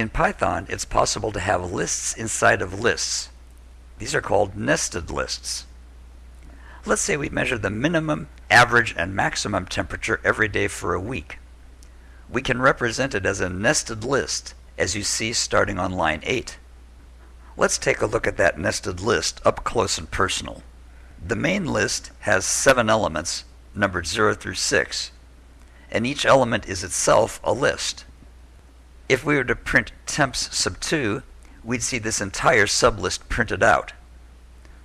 In Python, it's possible to have lists inside of lists. These are called nested lists. Let's say we measure the minimum, average, and maximum temperature every day for a week. We can represent it as a nested list, as you see starting on line 8. Let's take a look at that nested list up close and personal. The main list has seven elements, numbered 0 through 6, and each element is itself a list. If we were to print temps sub 2, we'd see this entire sublist printed out.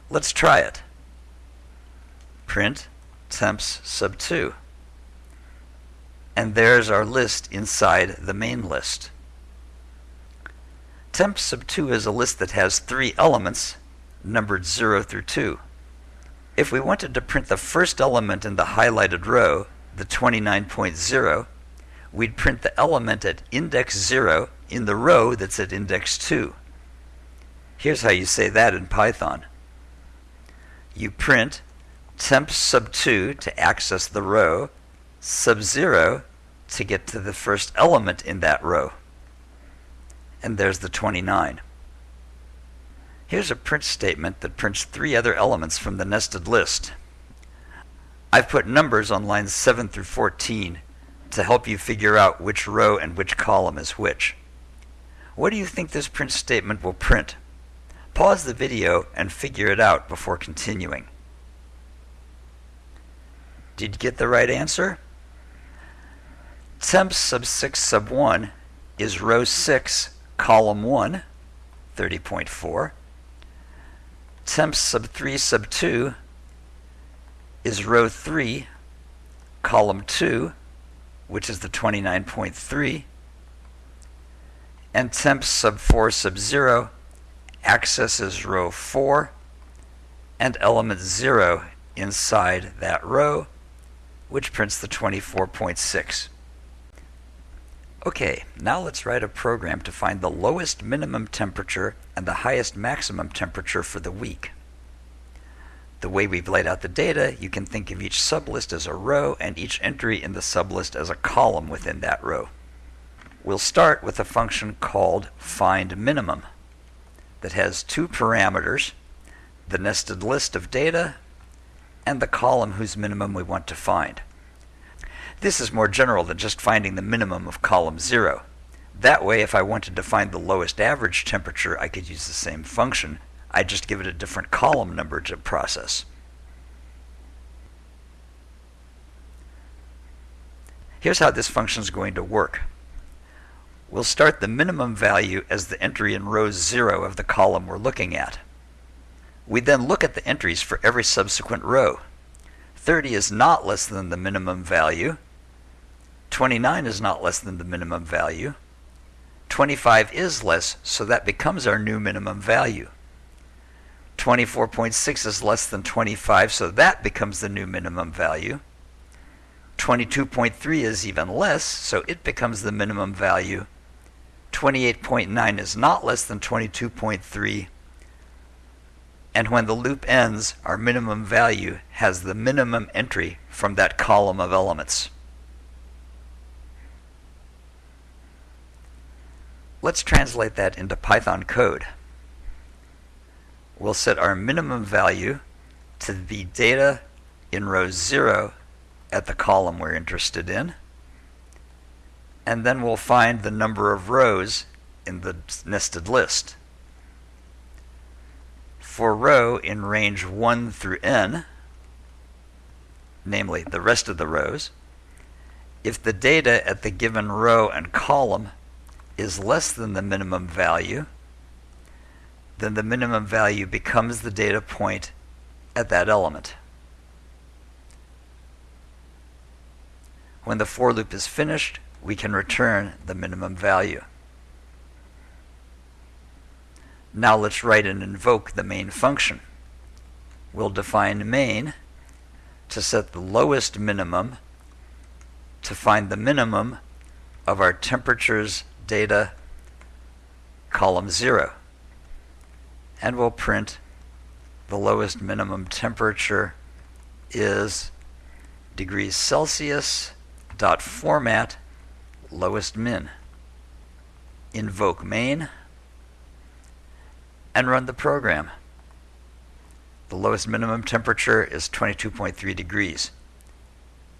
Let's try it. Print temps sub 2. And there's our list inside the main list. Temp sub 2 is a list that has three elements, numbered 0 through 2. If we wanted to print the first element in the highlighted row, the 29.0, we'd print the element at index 0 in the row that's at index 2. Here's how you say that in Python. You print temp sub 2 to access the row, sub 0 to get to the first element in that row and there's the 29. Here's a print statement that prints three other elements from the nested list. I've put numbers on lines 7 through 14 to help you figure out which row and which column is which. What do you think this print statement will print? Pause the video and figure it out before continuing. Did you get the right answer? Temp sub 6 sub 1 is row 6 column 1, 30.4. Temp sub 3 sub 2 is row 3, column 2, which is the 29.3. And temp sub 4 sub 0 accesses row 4 and element 0 inside that row, which prints the 24.6. Okay, now let's write a program to find the lowest minimum temperature and the highest maximum temperature for the week. The way we've laid out the data, you can think of each sublist as a row and each entry in the sublist as a column within that row. We'll start with a function called findMinimum that has two parameters, the nested list of data and the column whose minimum we want to find. This is more general than just finding the minimum of column 0. That way, if I wanted to find the lowest average temperature, I could use the same function. I'd just give it a different column number to process. Here's how this function is going to work. We'll start the minimum value as the entry in row 0 of the column we're looking at. We then look at the entries for every subsequent row. 30 is not less than the minimum value, 29 is not less than the minimum value. 25 is less, so that becomes our new minimum value. 24.6 is less than 25, so that becomes the new minimum value. 22.3 is even less, so it becomes the minimum value. 28.9 is not less than 22.3. And when the loop ends, our minimum value has the minimum entry from that column of elements. Let's translate that into Python code. We'll set our minimum value to the data in row 0 at the column we're interested in. And then we'll find the number of rows in the nested list. For row in range 1 through n, namely the rest of the rows, if the data at the given row and column is less than the minimum value, then the minimum value becomes the data point at that element. When the for loop is finished, we can return the minimum value. Now let's write and invoke the main function. We'll define main to set the lowest minimum to find the minimum of our temperatures data column 0. And we'll print the lowest minimum temperature is degrees Celsius dot format lowest min invoke main, and run the program. The lowest minimum temperature is 22.3 degrees.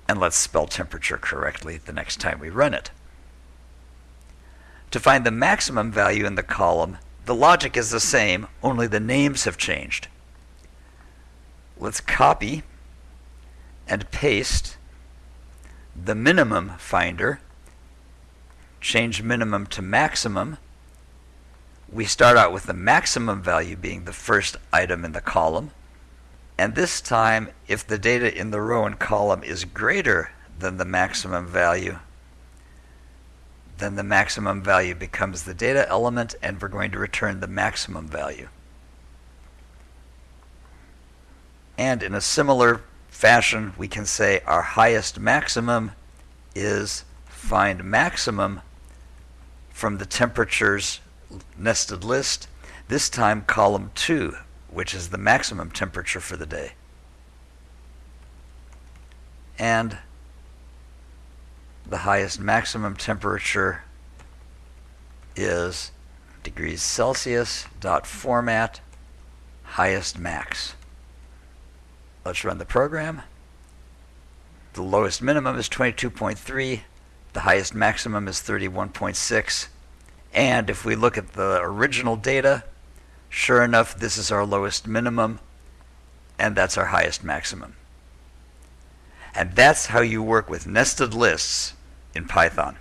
And let's spell temperature correctly the next time we run it. To find the maximum value in the column, the logic is the same, only the names have changed. Let's copy and paste the minimum finder, change minimum to maximum. We start out with the maximum value being the first item in the column. And this time, if the data in the row and column is greater than the maximum value, then the maximum value becomes the data element and we're going to return the maximum value. And in a similar fashion, we can say our highest maximum is find maximum from the temperatures nested list, this time column 2, which is the maximum temperature for the day. And the highest maximum temperature is degrees Celsius dot format highest max. Let's run the program. The lowest minimum is 22.3. The highest maximum is 31.6. And if we look at the original data, sure enough, this is our lowest minimum, and that's our highest maximum. And that's how you work with nested lists in Python.